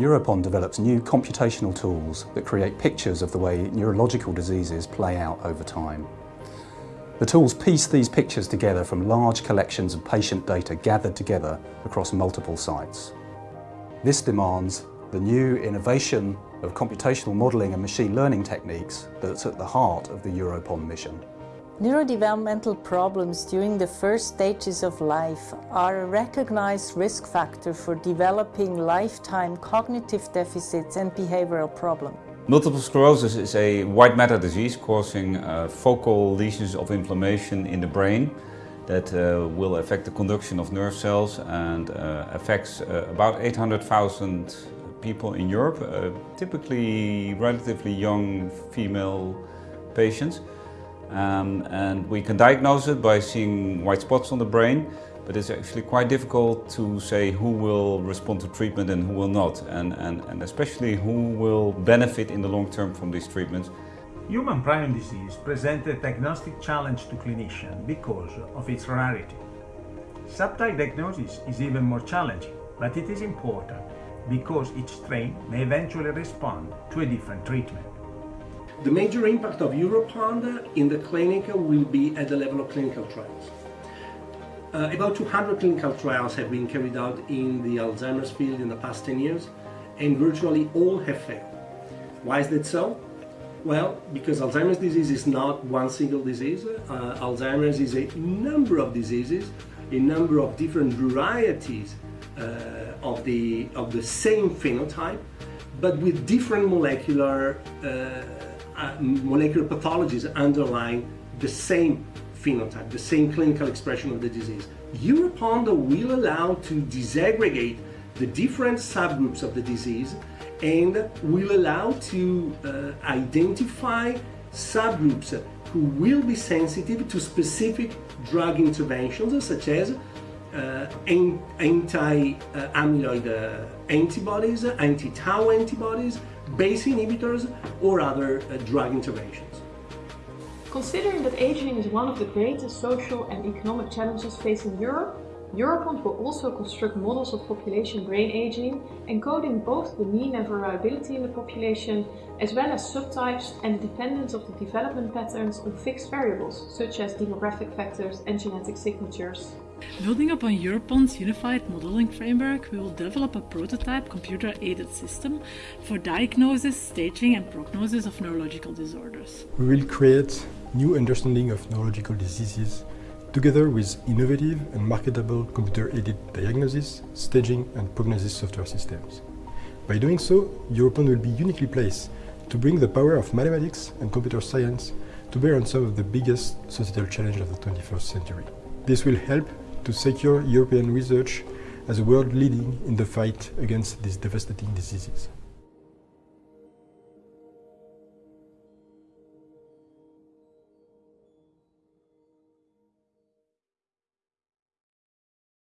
EuroPOND develops new computational tools that create pictures of the way neurological diseases play out over time. The tools piece these pictures together from large collections of patient data gathered together across multiple sites. This demands the new innovation of computational modelling and machine learning techniques that's at the heart of the EuroPOND mission. Neurodevelopmental problems during the first stages of life are a recognized risk factor for developing lifetime cognitive deficits and behavioral problems. Multiple sclerosis is a white matter disease causing uh, focal lesions of inflammation in the brain that uh, will affect the conduction of nerve cells and uh, affects uh, about 800,000 people in Europe, uh, typically relatively young female patients. Um, and we can diagnose it by seeing white spots on the brain, but it's actually quite difficult to say who will respond to treatment and who will not, and, and, and especially who will benefit in the long term from these treatments. Human prion disease presents a diagnostic challenge to clinicians because of its rarity. Subtype diagnosis is even more challenging, but it is important because each strain may eventually respond to a different treatment. The major impact of EuroPOND in the clinic will be at the level of clinical trials. Uh, about 200 clinical trials have been carried out in the Alzheimer's field in the past 10 years and virtually all have failed. Why is that so? Well, because Alzheimer's disease is not one single disease. Uh, Alzheimer's is a number of diseases, a number of different varieties uh, of, the, of the same phenotype, but with different molecular uh, molecular pathologies underlying the same phenotype, the same clinical expression of the disease. EuroPOND will allow to disaggregate the different subgroups of the disease and will allow to uh, identify subgroups who will be sensitive to specific drug interventions such as anti-amyloid uh, antibodies, anti-tau antibodies, BACE inhibitors or other uh, drug interventions. Considering that aging is one of the greatest social and economic challenges facing Europe, EuroPOND will also construct models of population brain aging, encoding both the mean and variability in the population, as well as subtypes and the dependence of the development patterns on fixed variables, such as demographic factors and genetic signatures. Building upon EuroPOND's unified modeling framework, we will develop a prototype computer-aided system for diagnosis, staging and prognosis of neurological disorders. We will create new understanding of neurological diseases together with innovative and marketable computer-aided diagnosis, staging and prognosis software systems. By doing so, EuroPOND will be uniquely placed to bring the power of mathematics and computer science to bear on some of the biggest societal challenges of the 21st century. This will help to secure European research as a world leading in the fight against these devastating diseases.